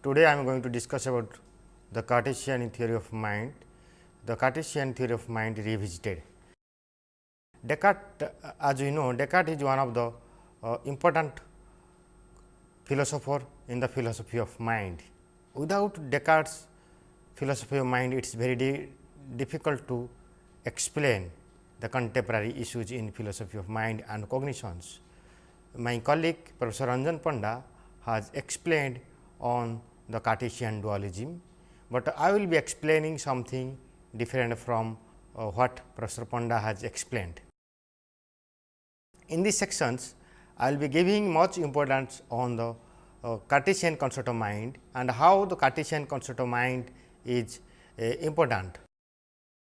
Today, I am going to discuss about the Cartesian theory of mind, the Cartesian theory of mind revisited. Descartes, uh, as we know, Descartes is one of the uh, important philosopher in the philosophy of mind. Without Descartes philosophy of mind, it is very di difficult to explain the contemporary issues in philosophy of mind and cognitions. My colleague Professor Ranjan Panda has explained on the Cartesian dualism, but I will be explaining something different from uh, what Professor Panda has explained. In these sections, I will be giving much importance on the uh, Cartesian concept of mind and how the Cartesian concept of mind is uh, important,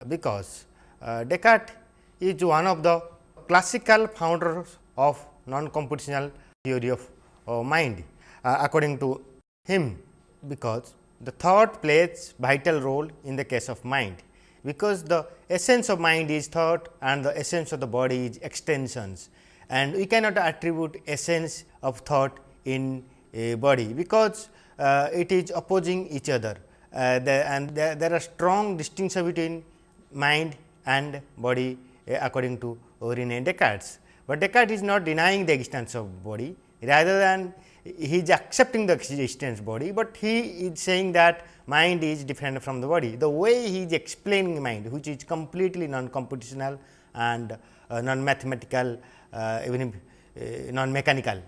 because uh, Descartes is one of the classical founders of non-computational theory of uh, mind uh, according to him, because the thought plays vital role in the case of mind, because the essence of mind is thought and the essence of the body is extensions and we cannot attribute essence of thought in a body, because uh, it is opposing each other uh, the, and there, there are strong distinction between mind and body uh, according to Rene Descartes. But Descartes is not denying the existence of body rather than he is accepting the existence body, but he is saying that mind is different from the body. The way he is explaining mind which is completely non-computational and uh, non-mathematical uh, even uh, non-mechanical.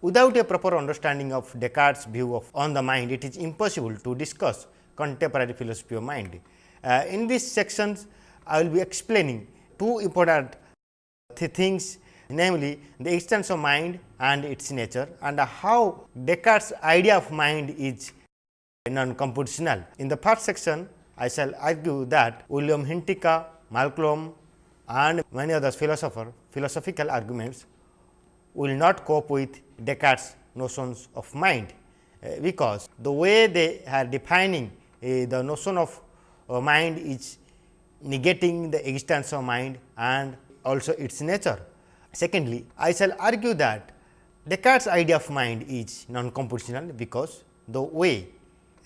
Without a proper understanding of Descartes' view of on the mind, it is impossible to discuss contemporary philosophy of mind. Uh, in these sections, I will be explaining two important th things namely the existence of mind and its nature and how Descartes' idea of mind is non-computational. In the first section, I shall argue that William Hintikka, Malcolm and many other philosophers philosophical arguments will not cope with Descartes' notions of mind, uh, because the way they are defining uh, the notion of uh, mind is negating the existence of mind and also its nature. Secondly, I shall argue that Descartes' idea of mind is non-computational, because the way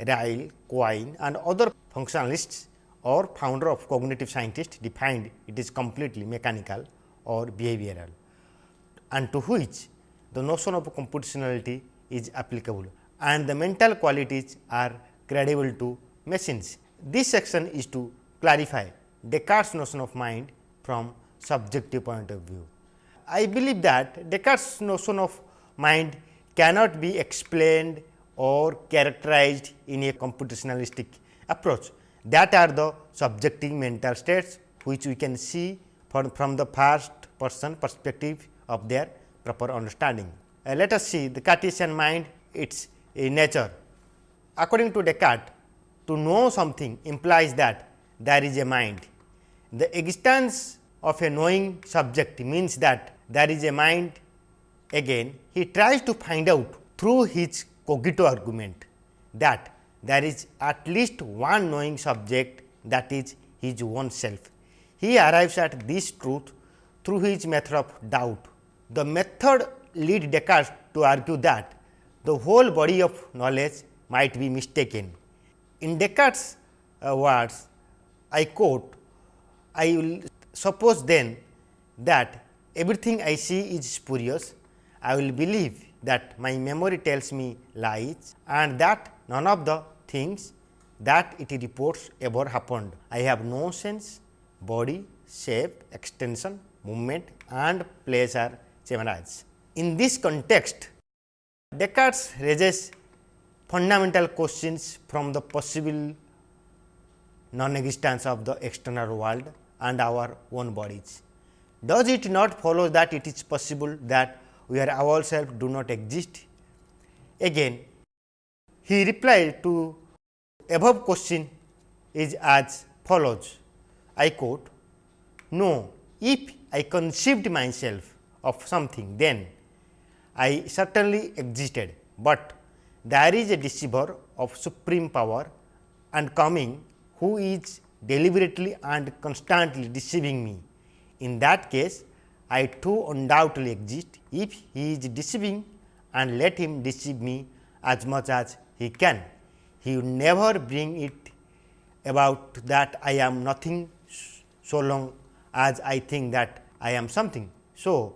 Ryle, Quine and other functionalists or founder of cognitive scientists defined it is completely mechanical or behavioral and to which the notion of computationality is applicable and the mental qualities are credible to machines. This section is to clarify Descartes' notion of mind from subjective point of view. I believe that Descartes' notion of mind cannot be explained or characterized in a computationalistic approach. That are the subjective mental states which we can see from, from the first person perspective of their proper understanding. Uh, let us see the Cartesian mind its uh, nature. According to Descartes, to know something implies that there is a mind. The existence of a knowing subject means that there is a mind again he tries to find out through his cogito argument that there is at least one knowing subject that is his own self. He arrives at this truth through his method of doubt. The method lead Descartes to argue that the whole body of knowledge might be mistaken. In Descartes' uh, words, I quote, I will suppose then that everything I see is spurious, I will believe that my memory tells me lies and that none of the things that it reports ever happened. I have no sense, body, shape, extension, movement and pleasure chimeras. In this context, Descartes raises fundamental questions from the possible non-existence of the external world and our own bodies. Does it not follow that it is possible that we ourselves do not exist? Again, he replied to above question is as follows. I quote, No, if I conceived myself of something, then I certainly existed, but there is a deceiver of supreme power and coming who is deliberately and constantly deceiving me. In that case, I too undoubtedly exist if he is deceiving and let him deceive me as much as he can. He would never bring it about that I am nothing so long as I think that I am something. So,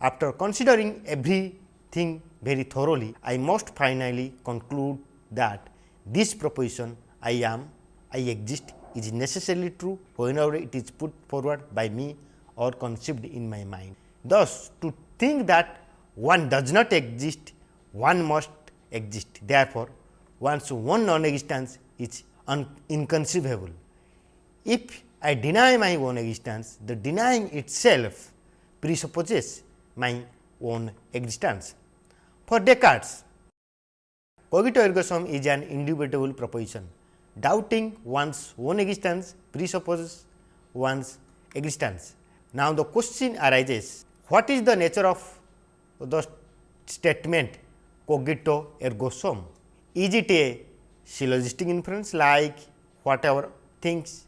after considering everything very thoroughly, I must finally conclude that this proposition I am, I exist is necessarily true whenever it is put forward by me or conceived in my mind. Thus, to think that one does not exist, one must exist. Therefore, one's own non-existence is inconceivable. If I deny my own existence, the denying itself presupposes my own existence. For Descartes, cogito ergo sum is an indubitable proposition. Doubting one's own existence presupposes one's existence. Now, the question arises what is the nature of the statement cogito ergo sum? Is it a syllogistic inference like whatever things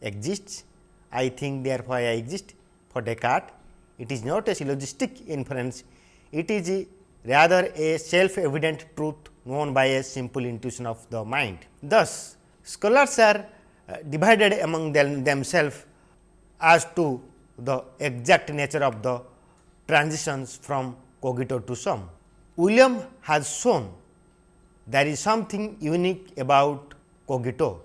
exists, I think therefore, I exist. For Descartes, it is not a syllogistic inference, it is rather a self evident truth known by a simple intuition of the mind. Thus, scholars are uh, divided among them themselves as to the exact nature of the transitions from cogito to sum. William has shown there is something unique about cogito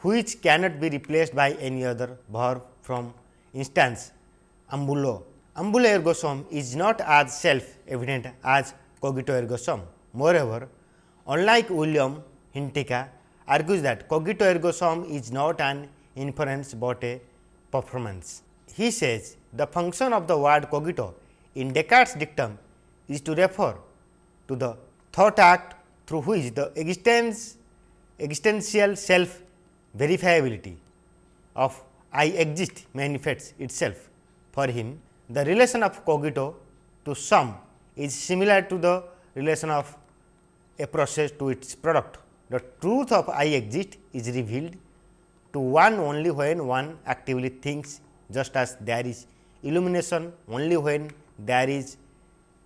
which cannot be replaced by any other verb from instance ambulo. Ambulo ergo sum is not as self evident as cogito ergo sum. Moreover, unlike William Hintikka argues that cogito ergo sum is not an inference, but a performance. He says the function of the word cogito in Descartes' dictum is to refer to the thought act through which the existence existential self verifiability of I exist manifests itself. For him, the relation of cogito to sum is similar to the relation of a process to its product. The truth of I exist is revealed to one only when one actively thinks just as there is illumination only when there is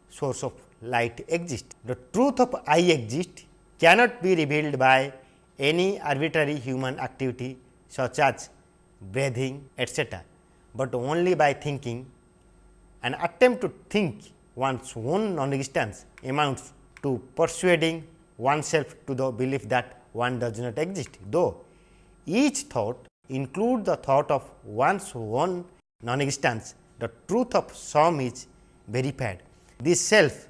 source of light exist. The truth of I exist cannot be revealed by any arbitrary human activity such as breathing etc., but only by thinking an attempt to think one's own non-existence amounts to persuading oneself to the belief that one does not exist, though each thought includes the thought of one's own non-existence, the truth of sum is verified. This self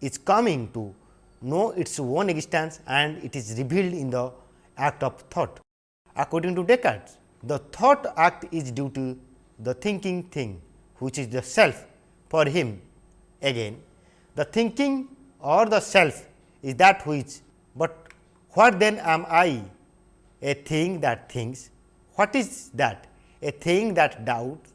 is coming to know its own existence and it is revealed in the act of thought. According to Descartes, the thought act is due to the thinking thing which is the self for him. Again, the thinking or the self is that which, but what then am I? A thing that thinks. What is that? A thing that doubts,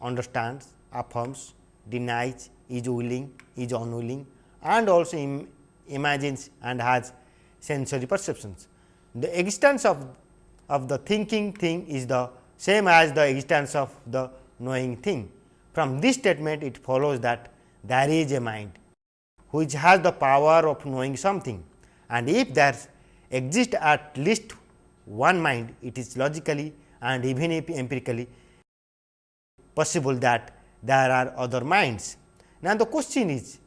understands, affirms, denies, is willing, is unwilling and also imagines and has sensory perceptions. The existence of, of the thinking thing is the same as the existence of the knowing thing. From this statement it follows that there is a mind which has the power of knowing something and if there exists at least one mind it is logically and even if empirically possible that there are other minds. Now, the question is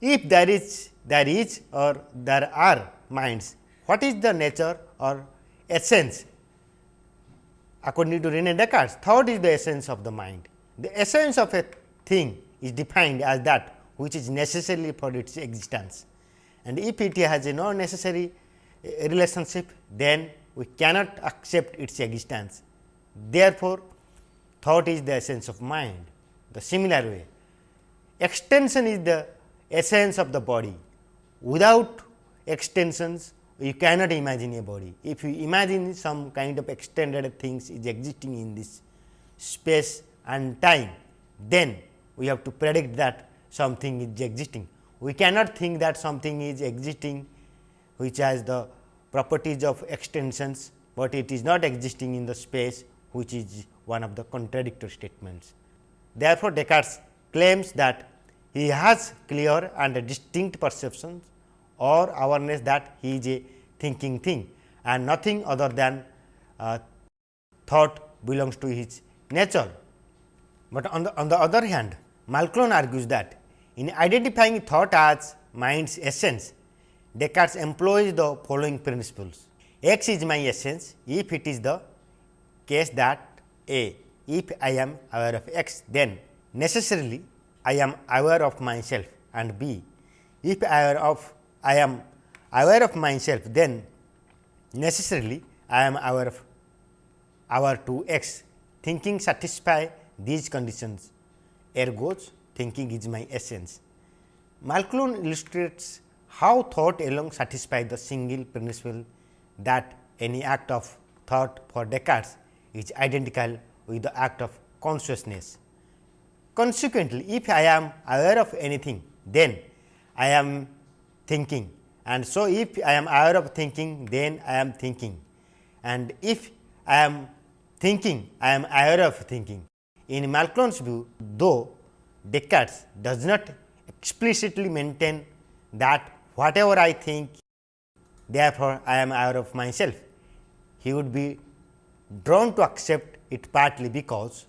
if there is there is or there are minds, what is the nature or essence? According to Rene Descartes, thought is the essence of the mind. The essence of a thing is defined as that which is necessary for its existence. And if it has a no necessary eh, relationship, then we cannot accept its existence. Therefore, thought is the essence of mind. The similar way, extension is the essence of the body. Without extensions, you cannot imagine a body. If you imagine some kind of extended things is existing in this space and time, then we have to predict that something is existing. We cannot think that something is existing which has the properties of extensions, but it is not existing in the space which is one of the contradictory statements. Therefore, Descartes claims that he has clear and distinct perceptions or awareness that he is a thinking thing and nothing other than uh, thought belongs to his nature. But on the, on the other hand, Malcolm argues that in identifying thought as mind's essence, Descartes employs the following principles. X is my essence if it is the case that A, if I am aware of x, then necessarily I am aware of myself and B, if I am of I am aware of myself, then necessarily I am aware of aware to x. Thinking satisfy these conditions, ergo thinking is my essence. Malcolm illustrates how thought alone satisfies the single principle that any act of thought for Descartes is identical with the act of consciousness. Consequently, if I am aware of anything, then I am thinking and so if I am aware of thinking, then I am thinking and if I am thinking, I am aware of thinking. In Malcolm's view, though Descartes does not explicitly maintain that whatever I think, therefore, I am aware of myself. He would be drawn to accept it partly because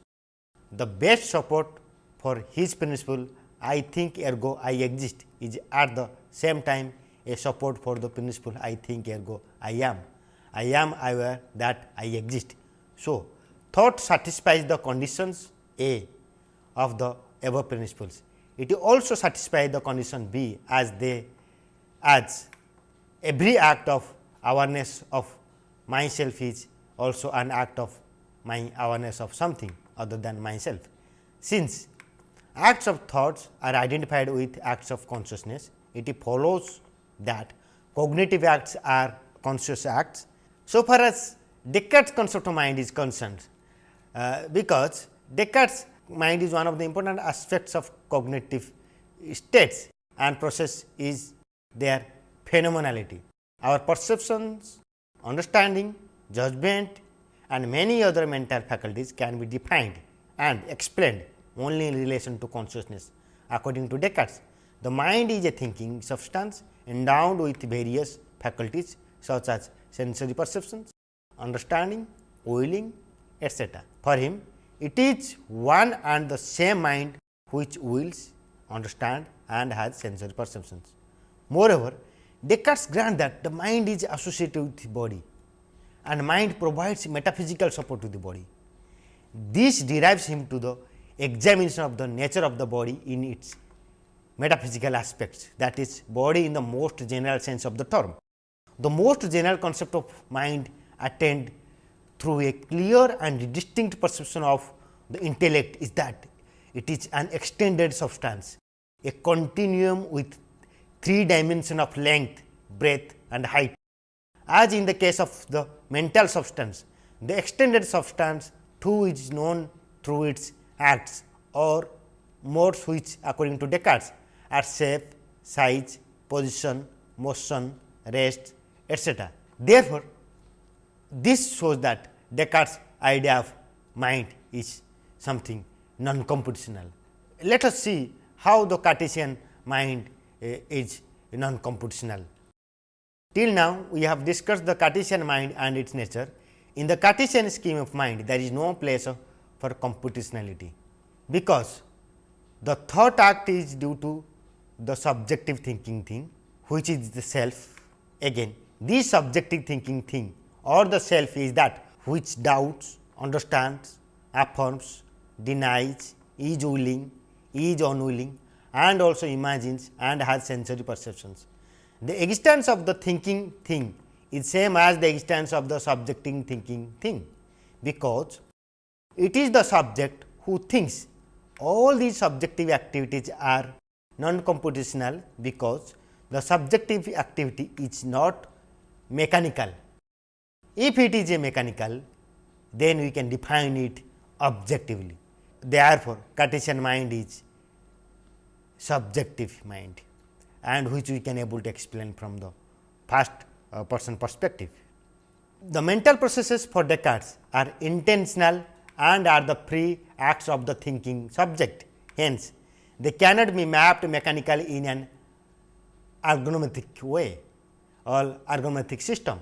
the best support for his principle I think ergo I exist is at the same time a support for the principle I think ergo I am. I am aware that I exist. So, thought satisfies the conditions A of the above principles. It also satisfies the condition B as they as every act of awareness of myself is also an act of my awareness of something other than myself. Since acts of thoughts are identified with acts of consciousness, it follows that cognitive acts are conscious acts. So far as Descartes concept of mind is concerned, uh, because Descartes mind is one of the important aspects of cognitive states and process is their phenomenality. Our perceptions, understanding, judgment and many other mental faculties can be defined and explained only in relation to consciousness. According to Descartes, the mind is a thinking substance endowed with various faculties such as sensory perceptions, understanding, willing, etc. For him, it is one and the same mind which wills, understand and has sensory perceptions. Moreover, Descartes grant that the mind is associated with the body and mind provides metaphysical support to the body. This derives him to the examination of the nature of the body in its metaphysical aspects that is body in the most general sense of the term. The most general concept of mind attained through a clear and distinct perception of the intellect is that it is an extended substance, a continuum with three dimension of length, breadth and height. As in the case of the mental substance, the extended substance too is known through its acts or modes which according to Descartes are shape, size, position, motion, rest, etc. Therefore, this shows that Descartes idea of mind is something non-computational. Let us see how the Cartesian mind uh, is non-computational. Till now, we have discussed the Cartesian mind and its nature. In the Cartesian scheme of mind, there is no place for computationality, because the thought act is due to the subjective thinking thing, which is the self. Again, this subjective thinking thing or the self is that which doubts, understands, affirms, denies, is willing, is unwilling and also imagines and has sensory perceptions. The existence of the thinking thing is same as the existence of the subjecting thinking thing, because it is the subject who thinks all these subjective activities are non-computational because the subjective activity is not mechanical. If it is a mechanical, then we can define it objectively. Therefore, Cartesian mind is subjective mind and which we can able to explain from the first uh, person perspective. The mental processes for Descartes are intentional and are the free acts of the thinking subject. Hence, they cannot be mapped mechanically in an ergonomic way or ergonomic system.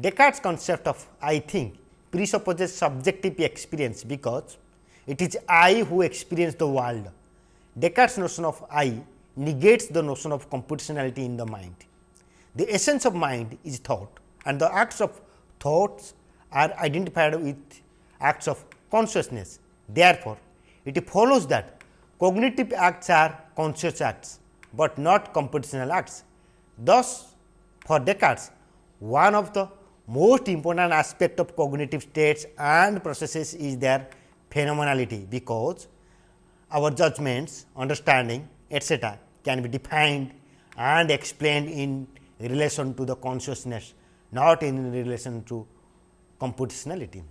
Descartes' concept of I think presupposes subjective experience because it is I who experience the world. Descartes' notion of I negates the notion of computationality in the mind. The essence of mind is thought and the acts of thoughts are identified with acts of consciousness. Therefore, it follows that cognitive acts are conscious acts, but not computational acts. Thus, for Descartes, one of the most important aspect of cognitive states and processes is their phenomenality, because our judgments, understanding etc., can be defined and explained in relation to the consciousness, not in relation to computationality.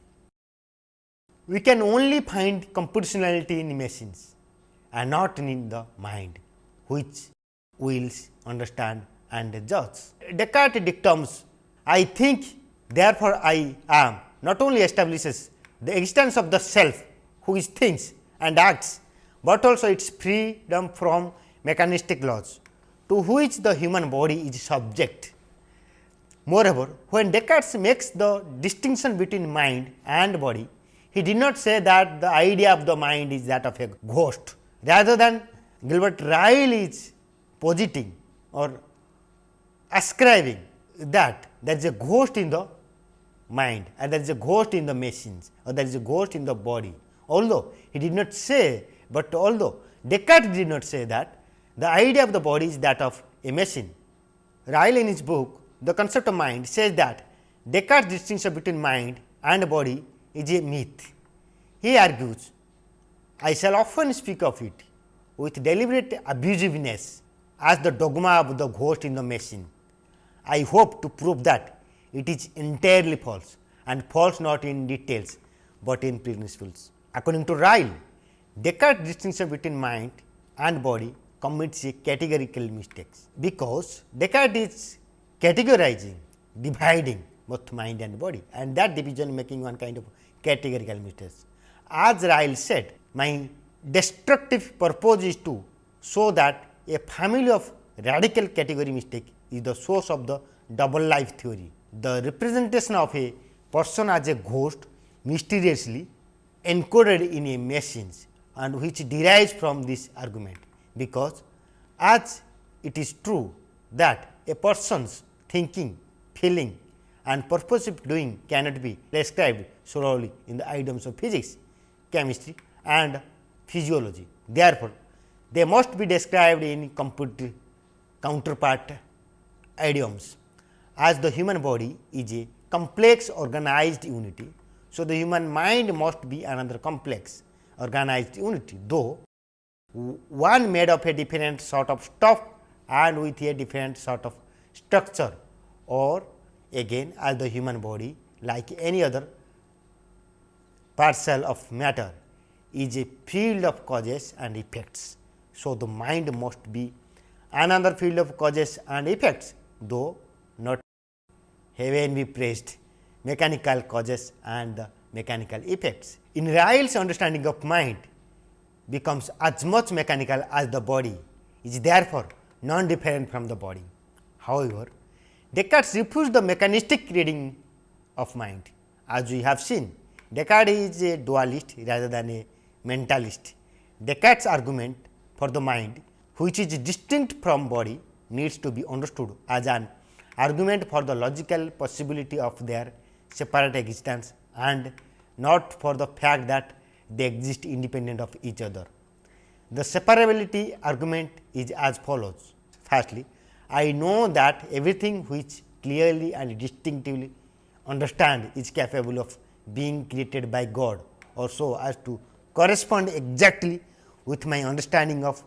We can only find computationality in machines and not in the mind, which wills understand and judge. Descartes' dictums, I think therefore, I am not only establishes the existence of the self who is thinks and acts, but also its freedom from mechanistic laws to which the human body is subject. Moreover, when Descartes makes the distinction between mind and body, he did not say that the idea of the mind is that of a ghost, rather than Gilbert Ryle is positing or ascribing that there is a ghost in the mind and there is a ghost in the machines or there is a ghost in the body. Although he did not say, but although Descartes did not say that the idea of the body is that of a machine. Ryle in his book the concept of mind says that Descartes' distinction between mind and body is a myth. He argues, I shall often speak of it with deliberate abusiveness as the dogma of the ghost in the machine. I hope to prove that it is entirely false and false not in details, but in principles. According to Ryle, Descartes' distinction between mind and body commits a categorical mistakes, because Descartes is categorizing, dividing both mind and body and that division making one kind of categorical mistakes. As Ryle said, my destructive purpose is to show that a family of radical category mistake is the source of the double life theory. The representation of a person as a ghost mysteriously encoded in a machine and which derives from this argument, because as it is true that a person's thinking, feeling and purposive doing cannot be described solely in the items of physics, chemistry and physiology. Therefore, they must be described in computer counterpart idioms. As the human body is a complex organized unity, so the human mind must be another complex organized unity, though one made of a different sort of stuff and with a different sort of structure or again as the human body like any other parcel of matter is a field of causes and effects. So, the mind must be another field of causes and effects, though heaven be praised mechanical causes and mechanical effects. In Ryle's understanding of mind becomes as much mechanical as the body is therefore non different from the body. However, Descartes refused the mechanistic reading of mind. As we have seen, Descartes is a dualist rather than a mentalist. Descartes' argument for the mind, which is distinct from body, needs to be understood as an argument for the logical possibility of their separate existence and not for the fact that they exist independent of each other. The separability argument is as follows. Firstly, I know that everything which clearly and distinctively understand is capable of being created by God or so as to correspond exactly with my understanding of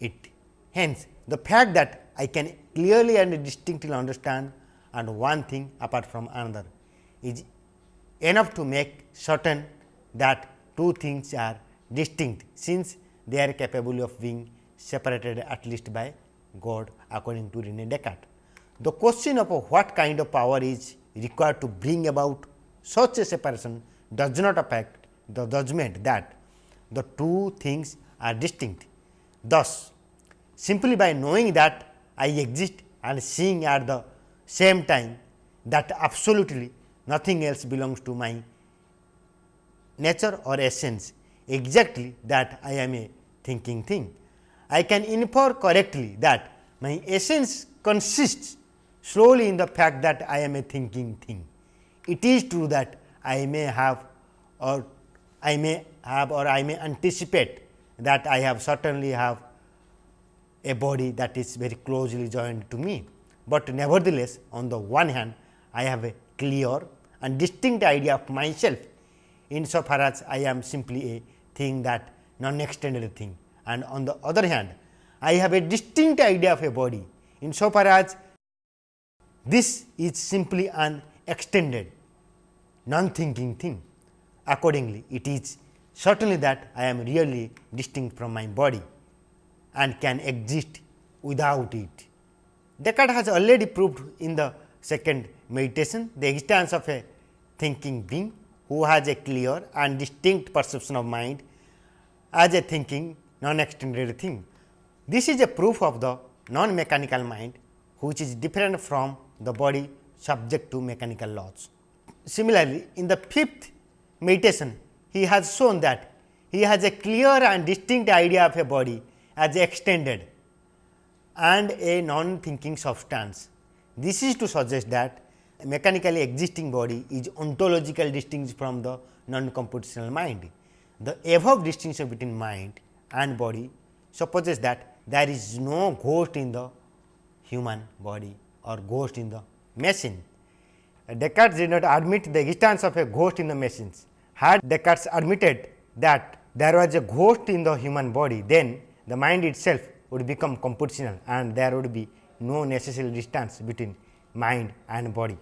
it. Hence, the fact that I can clearly and distinctly understand and one thing apart from another is enough to make certain that two things are distinct, since they are capable of being separated at least by God according to Rene Descartes. The question of what kind of power is required to bring about such a separation does not affect the judgment that the two things are distinct. Thus, simply by knowing that I exist and seeing at the same time that absolutely nothing else belongs to my nature or essence exactly that I am a thinking thing. I can infer correctly that my essence consists slowly in the fact that I am a thinking thing. It is true that I may have or I may have or I may anticipate that I have certainly have a body that is very closely joined to me, but nevertheless on the one hand I have a clear and distinct idea of myself. Insofar as I am simply a thing that non extended thing. And on the other hand I have a distinct idea of a body. Insofar as this is simply an extended non thinking thing. Accordingly, it is certainly that I am really distinct from my body and can exist without it. Descartes has already proved in the second meditation the existence of a thinking being who has a clear and distinct perception of mind as a thinking non extended thing. This is a proof of the non mechanical mind which is different from the body subject to mechanical laws. Similarly, in the fifth meditation he has shown that he has a clear and distinct idea of a body as extended and a non thinking substance. This is to suggest that mechanically existing body is ontological distinct from the non computational mind. The above distinction between mind and body supposes that there is no ghost in the human body or ghost in the machine. Descartes did not admit the existence of a ghost in the machines. Had Descartes admitted that there was a ghost in the human body, then the mind itself would become computational and there would be no necessary distance between mind and body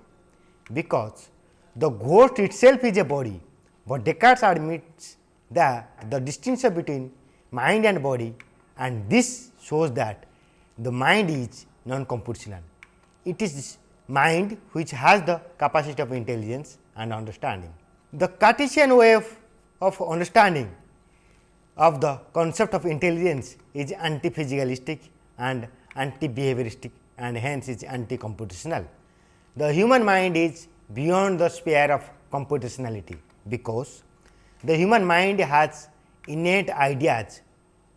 because the ghost itself is a body, but Descartes admits that the distinction between mind and body and this shows that the mind is non computational. It is mind which has the capacity of intelligence and understanding. The Cartesian way of understanding of the concept of intelligence is anti physicalistic and anti behavioristic and hence is anti computational. The human mind is beyond the sphere of computationality, because the human mind has innate ideas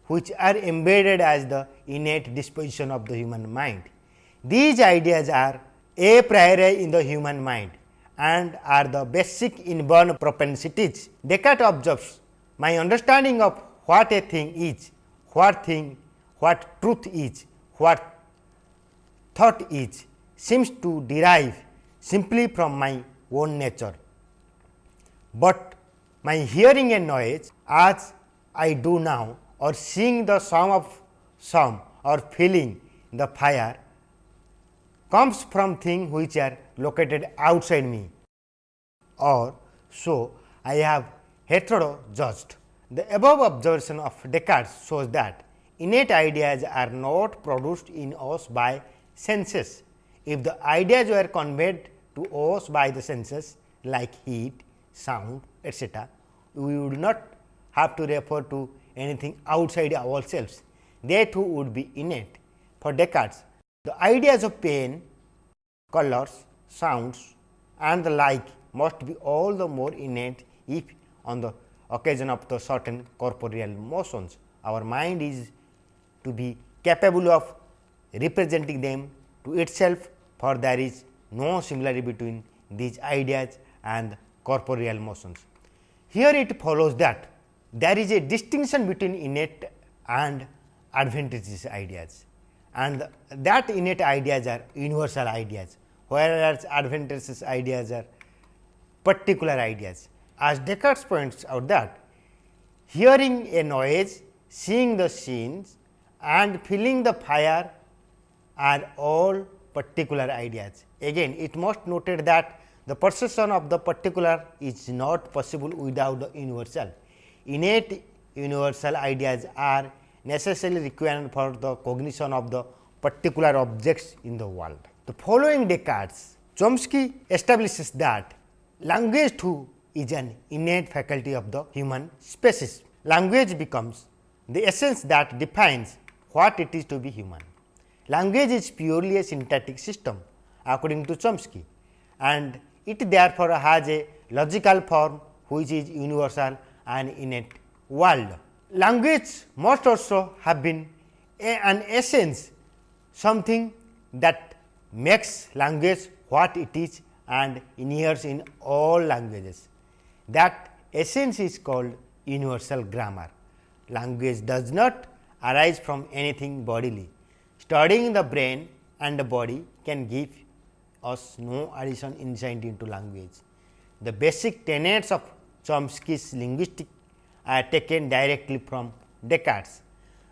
which are embedded as the innate disposition of the human mind. These ideas are a priori in the human mind and are the basic inborn propensities. Descartes observes my understanding of what a thing is, what thing, what truth is, what thought is seems to derive simply from my own nature. But my hearing a noise as I do now or seeing the sum of some or feeling the fire comes from things which are located outside me or so I have hetero judged. The above observation of Descartes shows that innate ideas are not produced in us by senses. If the ideas were conveyed to us by the senses like heat, sound etc., we would not have to refer to anything outside ourselves. They too would be innate. For Descartes, the ideas of pain, colors, sounds and the like must be all the more innate if on the occasion of the certain corporeal motions. Our mind is to be capable of representing them to itself, for there is no similarity between these ideas and corporeal motions. Here it follows that there is a distinction between innate and adventitious ideas and that innate ideas are universal ideas, whereas adventitious ideas are particular ideas. As Descartes points out that hearing a noise, seeing the scenes and feeling the fire are all particular ideas. Again it must noted that the perception of the particular is not possible without the universal. Innate universal ideas are necessarily required for the cognition of the particular objects in the world. The following Descartes, Chomsky establishes that language too is an innate faculty of the human species. Language becomes the essence that defines what it is to be human. language is purely a syntactic system according to Chomsky and it therefore has a logical form which is universal and innate world. Language must also have been a, an essence something that makes language what it is and inheres in all languages. That essence is called universal grammar. Language does not arise from anything bodily. Studying the brain and the body can give us no addition insight into language. The basic tenets of Chomsky's linguistics are taken directly from Descartes.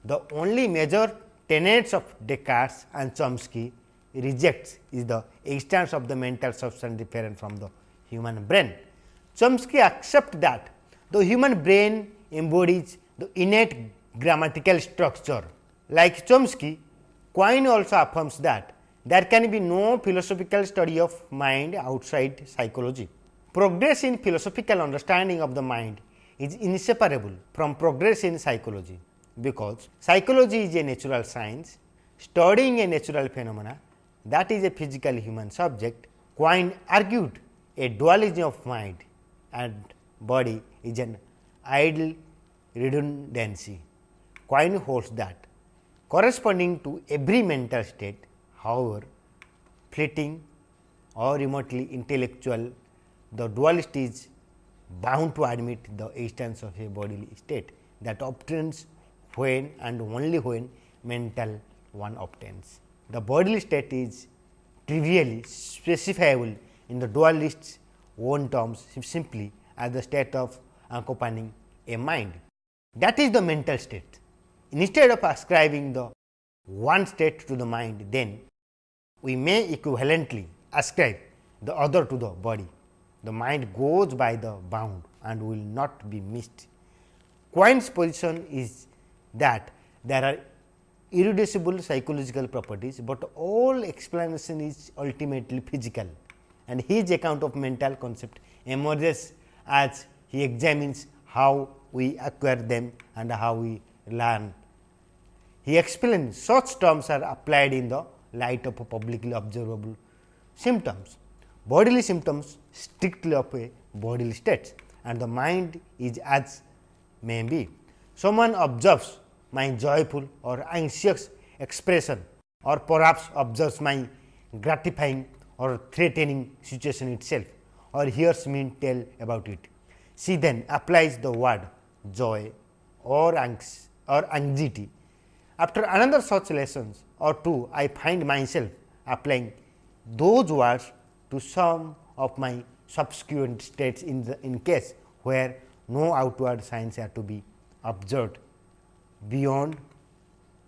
The only major tenets of Descartes and Chomsky rejects is the existence of the mental substance different from the human brain. Chomsky accepts that the human brain embodies the innate grammatical structure. Like Chomsky, Quine also affirms that there can be no philosophical study of mind outside psychology. Progress in philosophical understanding of the mind is inseparable from progress in psychology, because psychology is a natural science studying a natural phenomena that is a physical human subject. Quine argued a dualism of mind and body is an idle redundancy. Quine holds that corresponding to every mental state, however fleeting or remotely intellectual, the dualist is bound to admit the existence of a bodily state that obtains when and only when mental one obtains. The bodily state is trivially specifiable in the dualist's own terms simply as the state of accompanying a mind. That is the mental state. Instead of ascribing the one state to the mind, then we may equivalently ascribe the other to the body. The mind goes by the bound and will not be missed. Quine's position is that there are irreducible psychological properties, but all explanation is ultimately physical and his account of mental concept emerges as he examines how we acquire them and how we learn. He explains such terms are applied in the light of publicly observable symptoms. Bodily symptoms strictly of a bodily state and the mind is as may be. Someone observes my joyful or anxious expression or perhaps observes my gratifying or threatening situation itself or hears me tell about it. She then applies the word joy or angst or anxiety. After another such lessons or two, I find myself applying those words to some of my subsequent states in the in case where no outward signs are to be observed beyond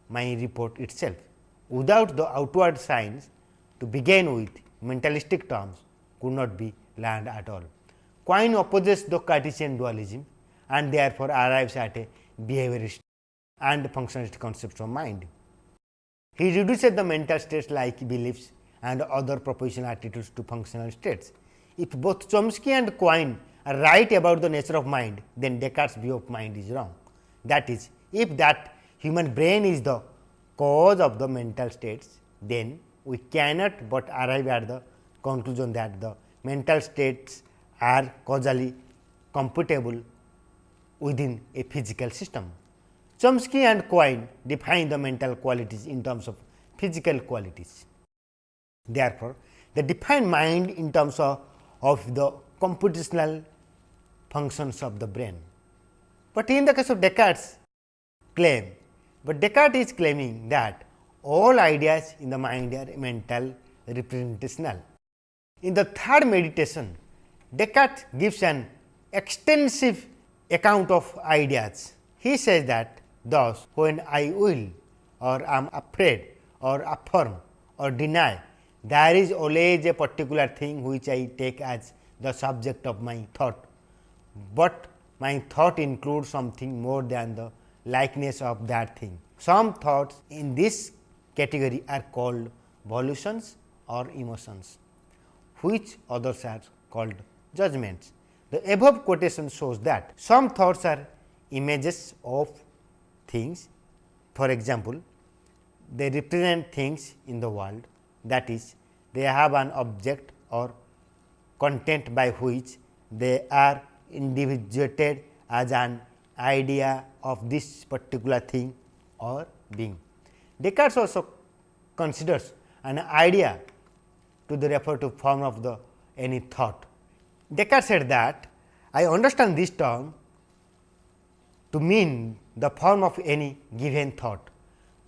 my report itself. Without the outward signs to begin with mentalistic terms could not be learned at all. Quine opposes the Cartesian dualism and therefore, arrives at a behaviorist and functionalist concept of mind. He reduces the mental states like beliefs and other propositional attitudes to functional states. If both Chomsky and Quine are right about the nature of mind, then Descartes' view of mind is wrong. That is, if that human brain is the cause of the mental states, then we cannot but arrive at the conclusion that the mental states are causally computable within a physical system. Chomsky and Quine define the mental qualities in terms of physical qualities. Therefore, they define mind in terms of, of the computational functions of the brain. But in the case of Descartes claim, but Descartes is claiming that all ideas in the mind are mental representational. In the third meditation, Descartes gives an extensive account of ideas. He says that thus when I will or am afraid or affirm or deny, there is always a particular thing which I take as the subject of my thought, but my thought includes something more than the likeness of that thing. Some thoughts in this category are called volitions or emotions, which others are called judgments. The above quotation shows that some thoughts are images of things. For example, they represent things in the world that is they have an object or content by which they are individuated as an idea of this particular thing or being. Descartes also considers an idea to the refer to form of the any thought. Descartes said that I understand this term to mean the form of any given thought,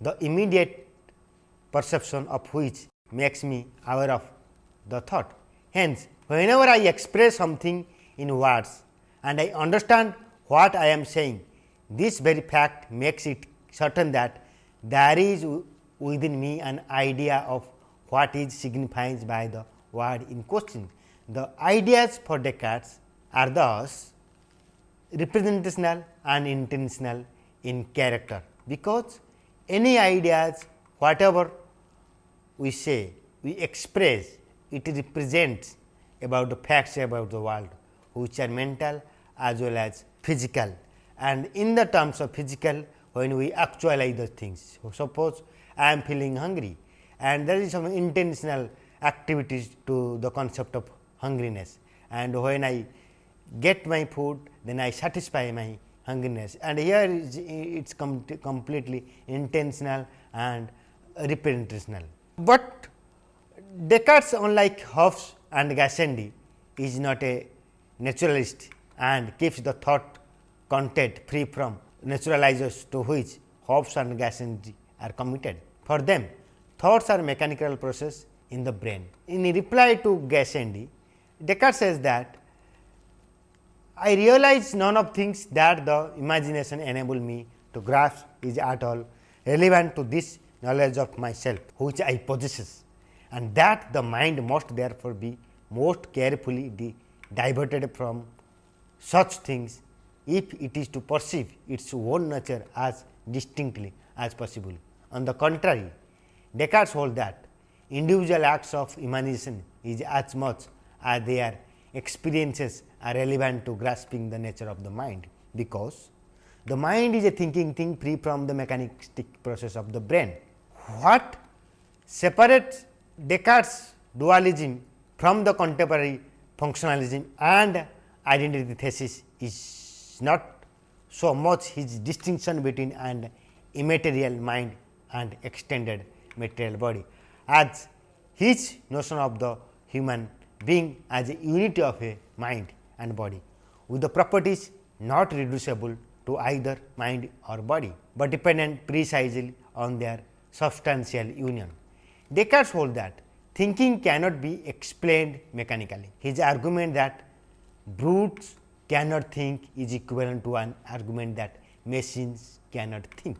the immediate perception of which makes me aware of the thought. Hence, whenever I express something in words and I understand what I am saying, this very fact makes it certain that there is within me an idea of what is signified by the word in question. The ideas for Descartes are thus representational and intentional in character, because any ideas whatever we say we express it represents about the facts about the world which are mental as well as physical and in the terms of physical when we actualize the things. So, suppose I am feeling hungry and there is some intentional activities to the concept of hungriness and when I get my food then I satisfy my hungriness and here is it is com completely intentional and representational. But Descartes unlike Hobbes and Gassendi is not a naturalist and keeps the thought content free from naturalizers to which Hobbes and Gassendi are committed. For them, thoughts are mechanical process in the brain. In reply to Gassendi, Descartes says that I realize none of things that the imagination enable me to grasp is at all relevant to this knowledge of myself which I possess and that the mind must therefore be most carefully diverted from such things if it is to perceive its own nature as distinctly as possible. On the contrary, Descartes hold that individual acts of imagination is as much as their experiences are relevant to grasping the nature of the mind, because the mind is a thinking thing free from the mechanistic process of the brain. What separates Descartes dualism from the contemporary functionalism and identity thesis is not so much his distinction between an immaterial mind and extended material body, as his notion of the human being as a unity of a mind and body, with the properties not reducible to either mind or body, but dependent precisely on their substantial union. Descartes holds that thinking cannot be explained mechanically. His argument that brutes cannot think is equivalent to an argument that machines cannot think.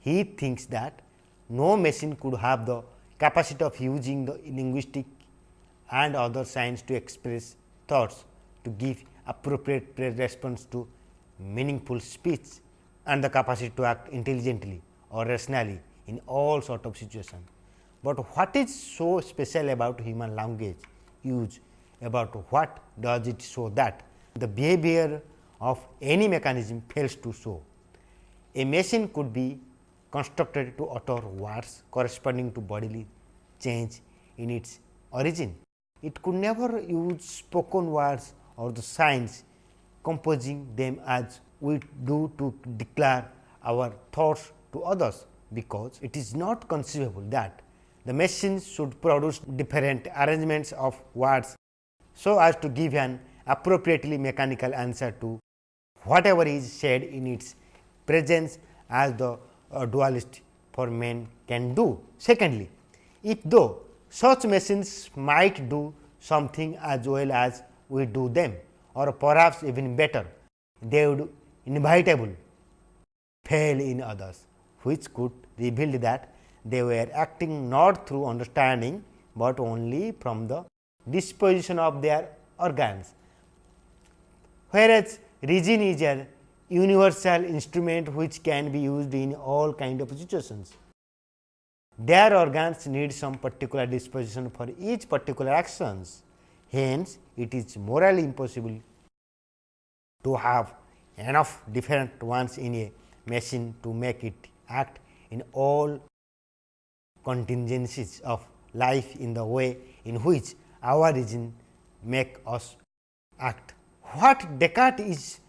He thinks that no machine could have the capacity of using the linguistic and other science to express thoughts to give appropriate response to meaningful speech and the capacity to act intelligently or rationally in all sort of situations. But what is so special about human language use about what does it show that the behavior of any mechanism fails to show. A machine could be constructed to utter words corresponding to bodily change in its origin. It could never use spoken words or the signs composing them as we do to declare our thoughts to others, because it is not conceivable that the machine should produce different arrangements of words, so as to give an appropriately mechanical answer to whatever is said in its presence as the uh, dualist for men can do. Secondly, if though such machines might do something as well as we do them or perhaps even better, they would inevitably fail in others, which could reveal that they were acting not through understanding, but only from the disposition of their organs. Whereas, reason is a universal instrument which can be used in all kind of situations. Their organs need some particular disposition for each particular actions. Hence, it is morally impossible to have enough different ones in a machine to make it act in all contingencies of life in the way in which our reason make us act. What Descartes is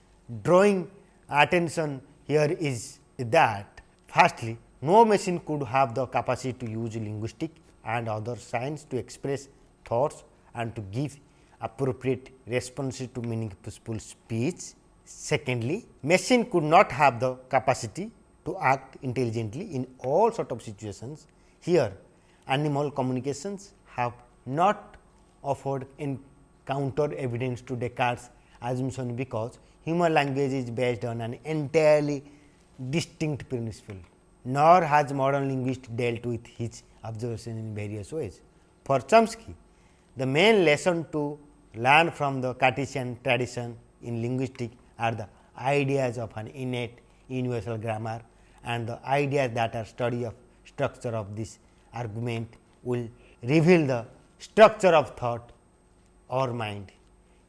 drawing attention here is that firstly no machine could have the capacity to use linguistic and other science to express thoughts and to give appropriate responses to meaningful speech. Secondly, machine could not have the capacity to act intelligently in all sort of situations. Here animal communications have not offered in counter evidence to Descartes assumption because human language is based on an entirely distinct principle, nor has modern linguist dealt with his observation in various ways. For Chomsky, the main lesson to learn from the Cartesian tradition in linguistics are the ideas of an innate universal grammar and the ideas that are study of structure of this argument will reveal the structure of thought or mind.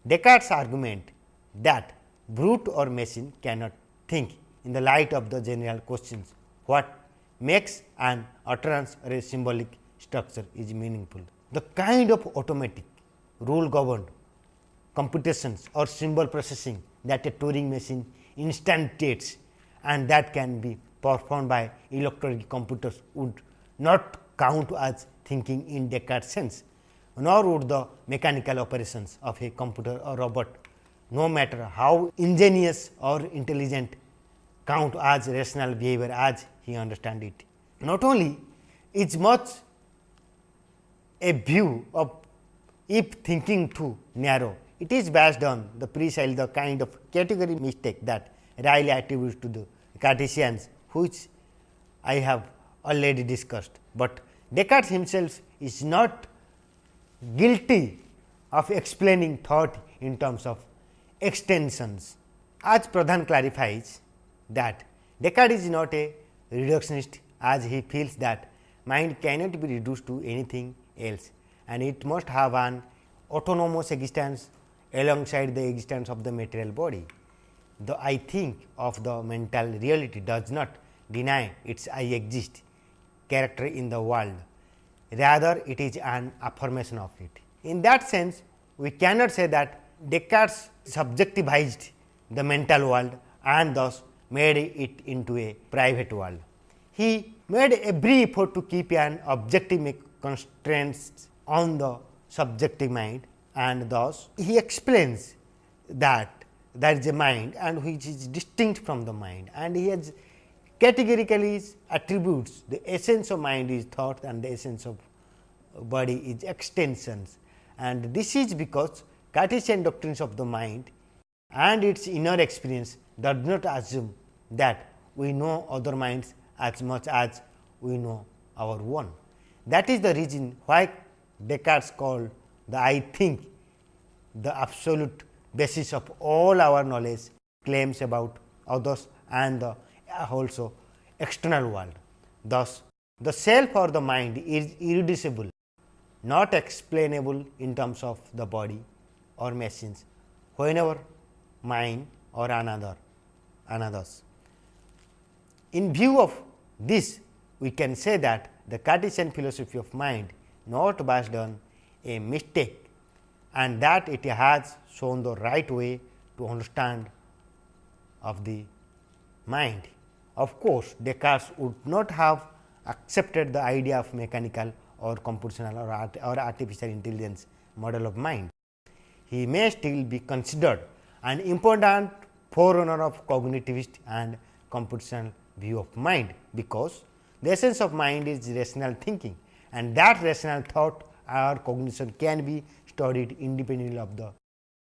Descartes' argument that brute or machine cannot think in the light of the general questions what makes an utterance or a symbolic structure is meaningful. The kind of automatic rule governed computations or symbol processing that a Turing machine instantiates and that can be performed by electronic computers would not count as thinking in Descartes sense, nor would the mechanical operations of a computer or robot no matter how ingenious or intelligent count as rational behavior as he understand it. Not only is much a view of if thinking too narrow, it is based on the precisely the kind of category mistake that Ryle attributes to the Cartesians, which I have already discussed, but Descartes himself is not guilty of explaining thought in terms of extensions. As Pradhan clarifies that Descartes is not a reductionist as he feels that mind cannot be reduced to anything else and it must have an autonomous existence alongside the existence of the material body. The I think of the mental reality does not deny its I exist character in the world, rather it is an affirmation of it. In that sense, we cannot say that Descartes subjectivized the mental world and thus made it into a private world. He made every effort to keep an objective constraints on the subjective mind and thus he explains that there is a mind and which is distinct from the mind and he has categorically attributes the essence of mind is thought and the essence of body is extensions and this is because Cartesian doctrines of the mind and its inner experience does not assume that we know other minds as much as we know our own. That is the reason why Descartes called the I think the absolute basis of all our knowledge claims about others and the Uh, also external world. Thus, the self or the mind is irreducible, not explainable in terms of the body or machines, whenever mind or another another's. In view of this, we can say that the Cartesian philosophy of mind not based on a mistake and that it has shown the right way to understand of the mind. Of course, Descartes would not have accepted the idea of mechanical or computational or, art or artificial intelligence model of mind. He may still be considered an important forerunner of cognitivist and computational view of mind, because the essence of mind is rational thinking and that rational thought or cognition can be studied independently of the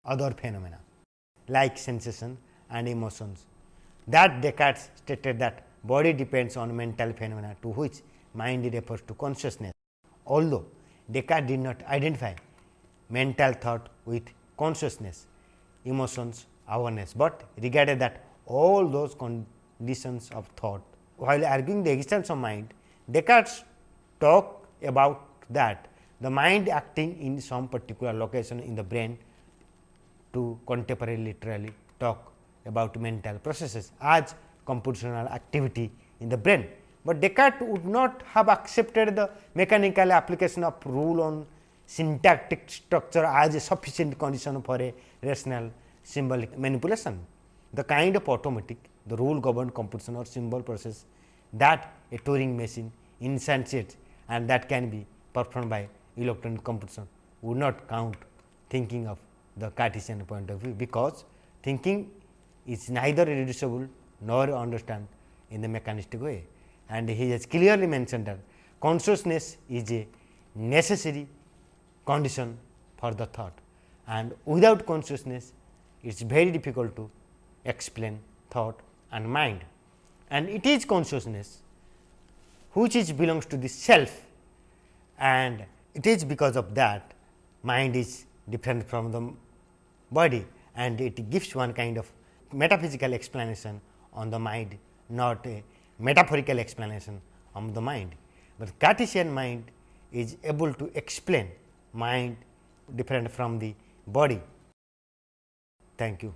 other phenomena like sensation and emotions that Descartes stated that body depends on mental phenomena to which mind refers to consciousness. Although Descartes did not identify mental thought with consciousness, emotions, awareness, but regarded that all those conditions of thought. While arguing the existence of mind, Descartes talked about that the mind acting in some particular location in the brain to contemporary literally talk about mental processes as computational activity in the brain. but Descartes would not have accepted the mechanical application of rule on syntactic structure as a sufficient condition for a rational symbolic manipulation. The kind of automatic, the rule governed computation or symbol process that a Turing machine instantiates and that can be performed by electronic computation would not count thinking of the Cartesian point of view, because thinking is neither irreducible nor understand in the mechanistic way. And he has clearly mentioned that consciousness is a necessary condition for the thought and without consciousness it is very difficult to explain thought and mind. And it is consciousness which is belongs to the self and it is because of that mind is different from the body and it gives one kind of metaphysical explanation on the mind not a metaphorical explanation of the mind. But Cartesian mind is able to explain mind different from the body. Thank you.